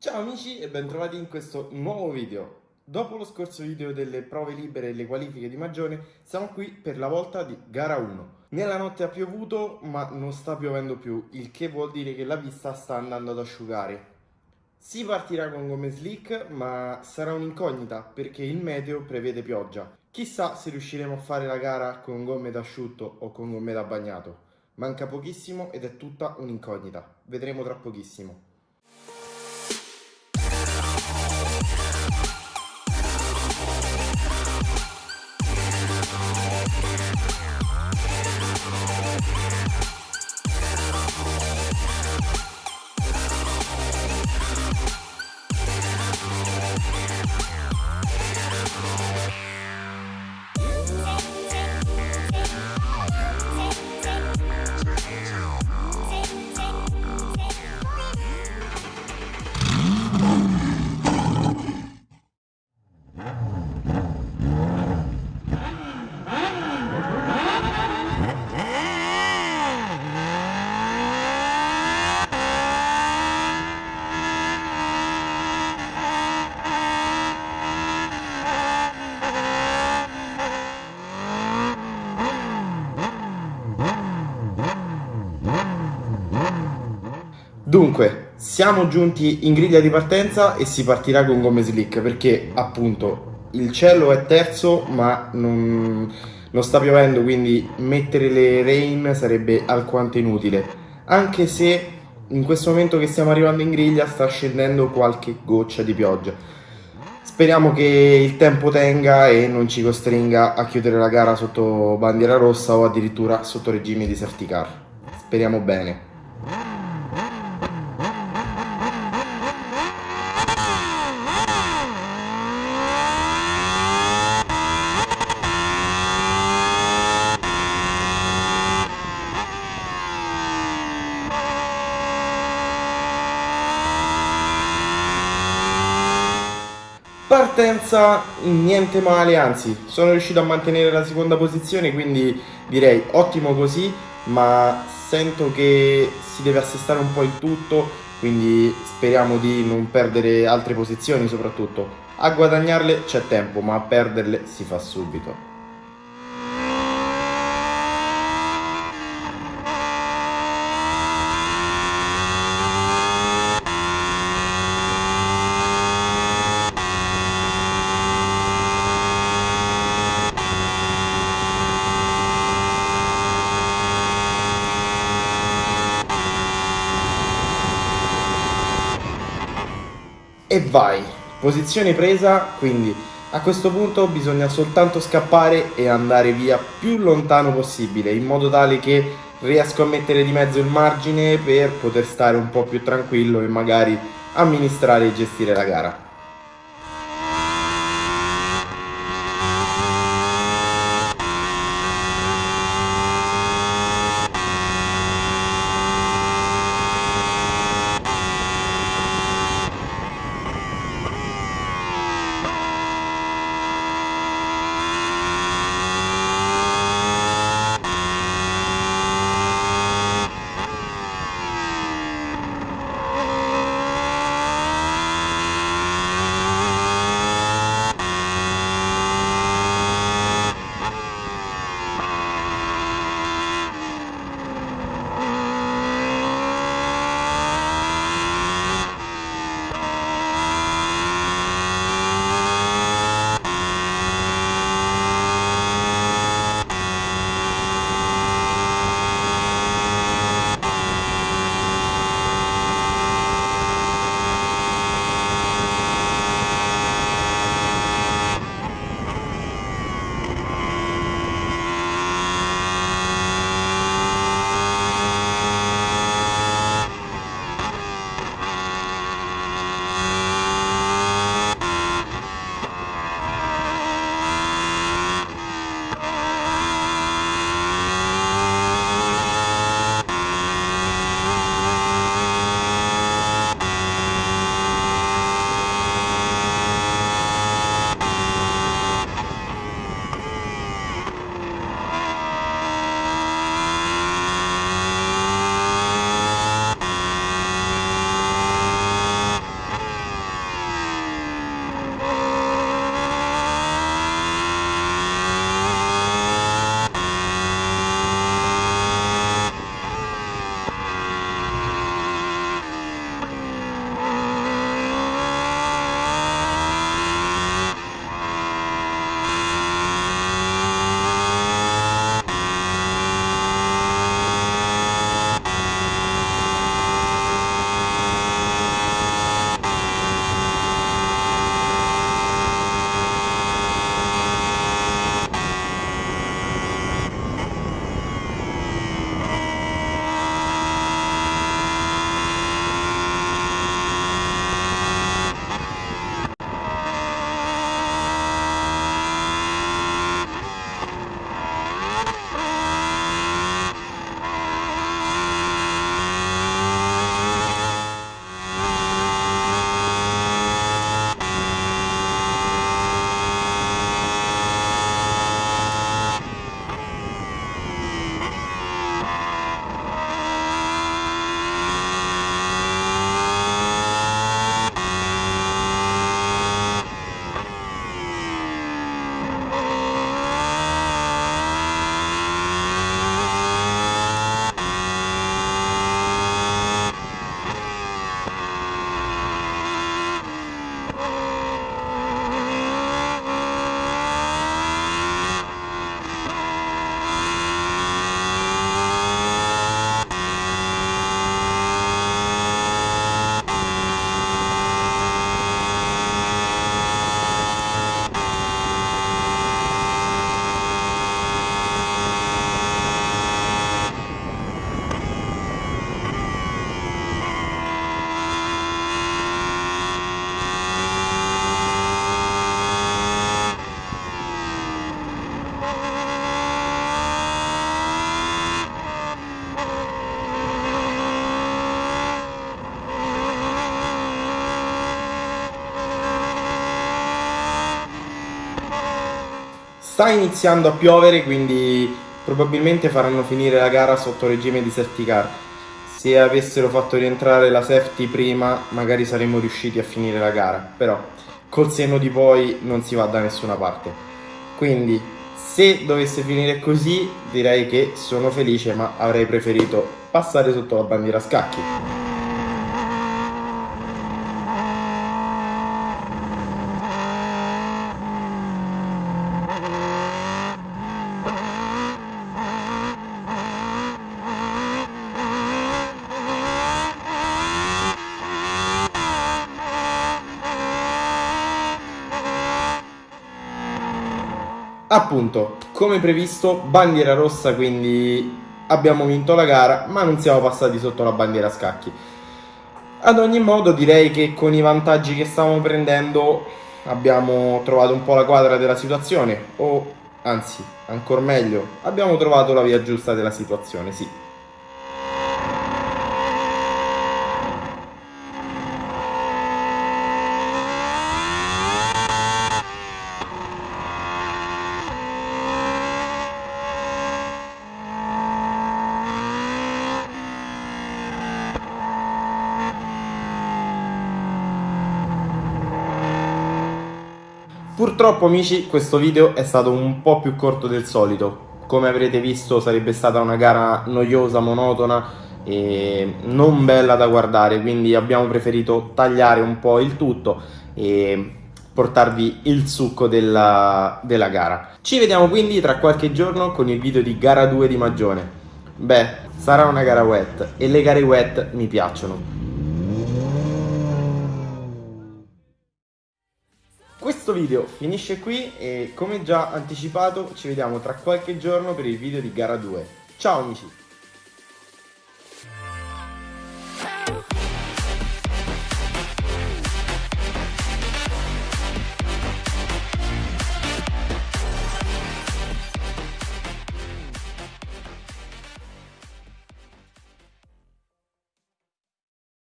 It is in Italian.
Ciao amici e bentrovati in questo nuovo video. Dopo lo scorso video delle prove libere e le qualifiche di Magione, siamo qui per la volta di gara 1. Nella notte ha piovuto, ma non sta piovendo più, il che vuol dire che la pista sta andando ad asciugare. Si partirà con gomme slick, ma sarà un'incognita perché il meteo prevede pioggia. Chissà se riusciremo a fare la gara con gomme da asciutto o con gomme da bagnato. Manca pochissimo ed è tutta un'incognita. Vedremo tra pochissimo. Dunque, siamo giunti in griglia di partenza e si partirà con gomme slick perché appunto il cielo è terzo ma non, non sta piovendo quindi mettere le rain sarebbe alquanto inutile. Anche se in questo momento che stiamo arrivando in griglia sta scendendo qualche goccia di pioggia. Speriamo che il tempo tenga e non ci costringa a chiudere la gara sotto bandiera rossa o addirittura sotto regime di safety car. Speriamo bene Partenza niente male, anzi sono riuscito a mantenere la seconda posizione quindi direi ottimo così ma sento che si deve assestare un po' il tutto quindi speriamo di non perdere altre posizioni soprattutto. A guadagnarle c'è tempo ma a perderle si fa subito vai. Posizione presa quindi a questo punto bisogna soltanto scappare e andare via più lontano possibile in modo tale che riesco a mettere di mezzo il margine per poter stare un po' più tranquillo e magari amministrare e gestire la gara sta iniziando a piovere quindi probabilmente faranno finire la gara sotto regime di safety car. Se avessero fatto rientrare la safety prima magari saremmo riusciti a finire la gara però col senno di poi non si va da nessuna parte. Quindi se dovesse finire così direi che sono felice ma avrei preferito passare sotto la bandiera a scacchi Appunto, come previsto, bandiera rossa, quindi abbiamo vinto la gara, ma non siamo passati sotto la bandiera a scacchi. Ad ogni modo direi che con i vantaggi che stavamo prendendo abbiamo trovato un po' la quadra della situazione, o anzi, ancora meglio, abbiamo trovato la via giusta della situazione, sì. Purtroppo amici questo video è stato un po' più corto del solito, come avrete visto sarebbe stata una gara noiosa, monotona e non bella da guardare, quindi abbiamo preferito tagliare un po' il tutto e portarvi il succo della, della gara. Ci vediamo quindi tra qualche giorno con il video di gara 2 di Magione. Beh, sarà una gara wet e le gare wet mi piacciono. Video finisce qui e come già anticipato ci vediamo tra qualche giorno per il video di gara 2. Ciao amici!